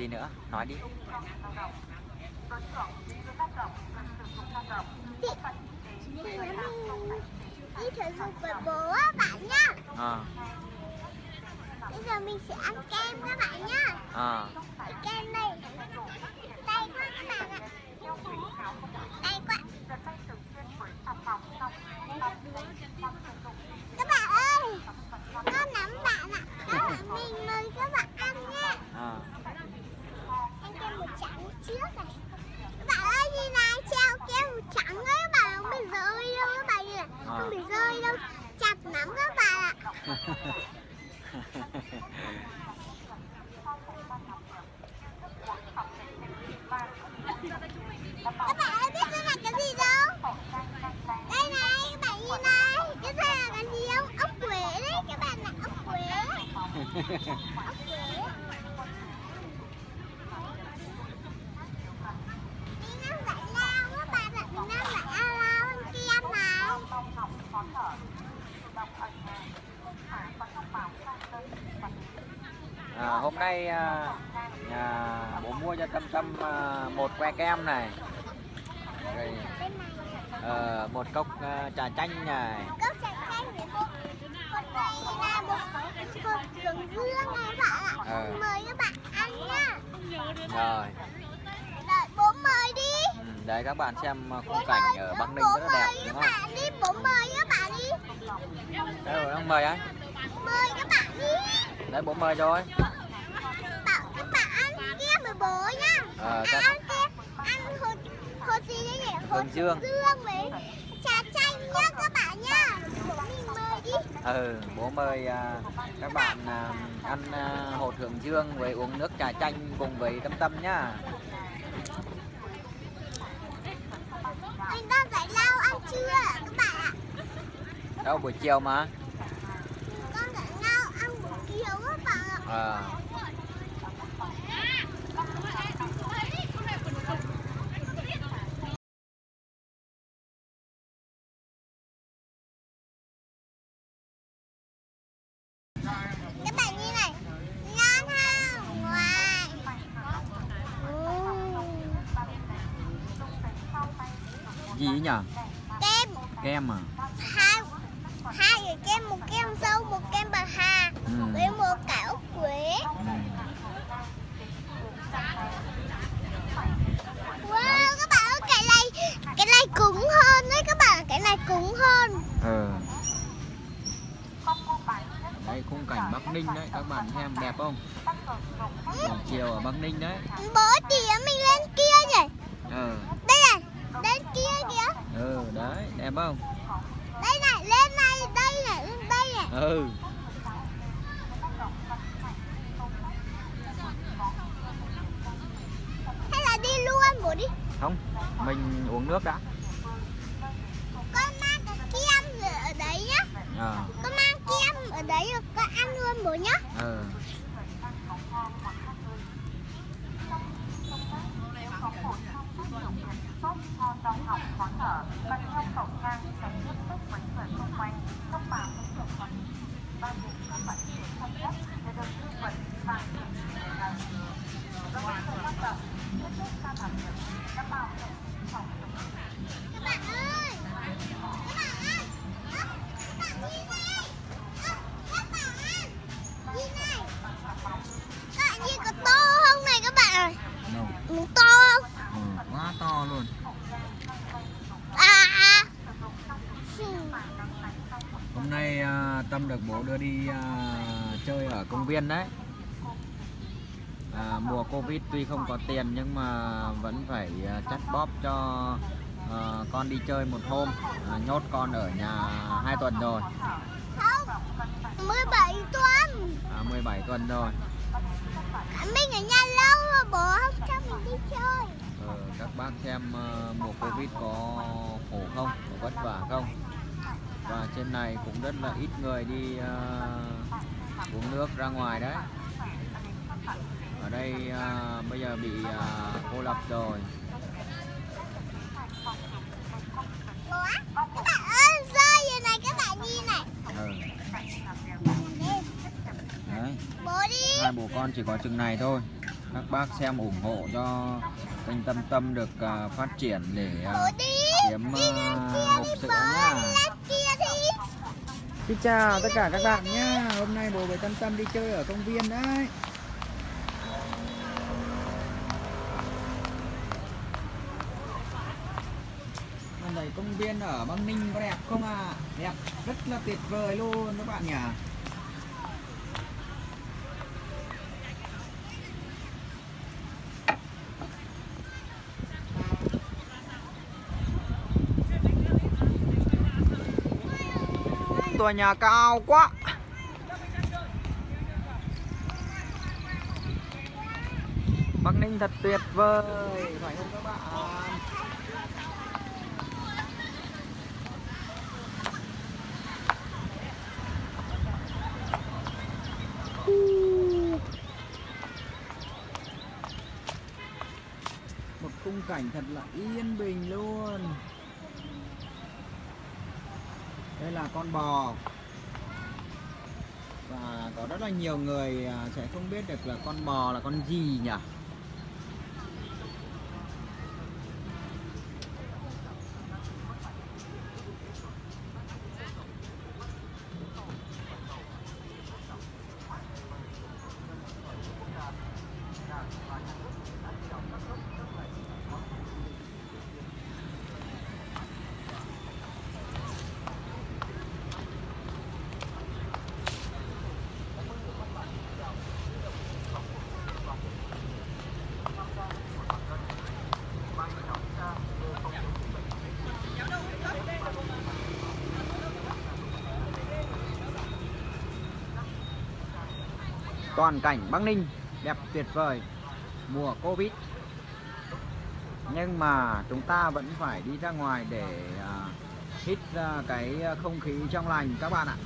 gì nữa? Nói đi. Đi thể dục với bố á bạn nhá. à, Bây giờ mình sẽ ăn kem các bạn nhá. à, Cái kem này Tay quá các bạn ạ. Quá. Các bạn ơi Con nắm bạn ạ Các bạn mình mời các bạn ăn nha à. Ăn kem một trắng trước này Các bạn ơi nhìn này treo kem một trắng ấy các bạn Không bị rơi đâu các bạn nhìn này Không bị rơi đâu. Chặt lắm các bạn ạ. Các bạn ơi biết cái này cái gì đâu? Đây này các bạn nhìn này. Cái này là cái gì không? Ốc quế đấy các bạn ạ Ốc quế. Ốc quế Mình đang giải lao các bạn ạ Mình đang giải lao ăn kem này à, hôm nay à, à, bố mua cho tâm tâm à, một que kem này. Rồi ờ, một cốc à, trà chanh này. Cốc trà chanh với một Con này là một hộp đường dương này các bạn ạ. Ờ. Mời các bạn ăn nhá rồi. Đợi bố mời đi. Ừ, đấy các bạn xem à, khung cảnh ở Bắc Ninh rất là đẹp đúng không? bạn đi. Bố mời các bạn đi. Đấy rồi ông mời ấy Mời các bạn đi. Đấy bố mời rồi Bảo các bạn ăn kem với bố nhá. À, các- Ăn kem Ăn hột Hột gì đấy nhỉ? Hột Hương dương. dương với trà chanh nhá các bạn nhá. Mình mời đi. Ừ bố mời à, các bạn à, ăn à, hột hưởng dương với uống nước trà chanh cùng với tâm tâm nhá. Mình đang giải lao ăn trưa các bạn ạ? Đâu buổi chiều mà. Con giải lao ăn buổi chiều các bạn ạ. À, Các bạn như này Ngon không? Ngoài gì ấy nhỉ Kem. Kem à? Hai hai cái kem một kem dâu một kem bạc hà. Ừ. với một cả ốc quế. Ừ. wow các bạn ơi cái này cái này cứng hơn đấy các bạn cái này cứng hơn. Ừ đây khung cảnh Bắc Ninh đấy các bạn xem đẹp không? Buổi chiều ở Bắc Ninh đấy. Bố tỉa mình lên kia nhỉ? Ừ lên kia kìa. Ừ đấy đẹp không? Đây này lên này đây này lên đây này. Ừ. Hay là đi luôn bố đi. Không mình uống nước đã. Con mang cái kem ở đấy nhá. À con mang kem ở đấy rồi con ăn luôn bố nhá. Ừ sốt ho đau họng khó thở mang đeo khẩu trang tránh tiếp xúc với người xung quanh không bảo hôm nay à, tâm được bố đưa đi à, chơi ở công viên đấy. À, mùa covid tuy không có tiền nhưng mà vẫn phải à, chắt bóp cho à, con đi chơi một hôm. À, nhốt con ở nhà hai tuần rồi. Không 17 tuần. À, 17 tuần rồi. Mình ở nhà lâu bố không cho mình đi chơi. Ờ, các bác xem ờ, mùa Covid có khổ không, có vất vả không trên này cũng rất là ít người đi ờ, uống nước ra ngoài đấy. Ở đây ờ, bây giờ bị ờ, cô lập rồi. Bố á các bạn ơi rơi rồi này các bạn nhìn này ừ. Đây, Đấy, bố đi hai bố con chỉ có chừng này thôi. Các bác xem ủng hộ cho kênh Tâm Tâm được à, phát triển để đi. kiếm kia hộp sữa nhá. Xin chào tất cả các bạn nhé Hôm nay bố với Tâm Tâm đi chơi ở công viên đấy. Này công viên ở Băng Ninh có đẹp không à? Đẹp, rất là tuyệt vời luôn các bạn nhỉ. Tòa nhà cao quá. Bắc Ninh thật tuyệt vời. Phải không các bạn? Một khung cảnh thật là yên bình luôn. Đây là con bò. Và có rất là nhiều người à, sẽ không biết được là con bò là con gì nhỉ? Toàn cảnh Bắc Ninh đẹp tuyệt vời. Mùa Covid. Nhưng mà chúng ta vẫn phải đi ra ngoài để à, hít à, cái à, không khí trong lành các bạn ạ.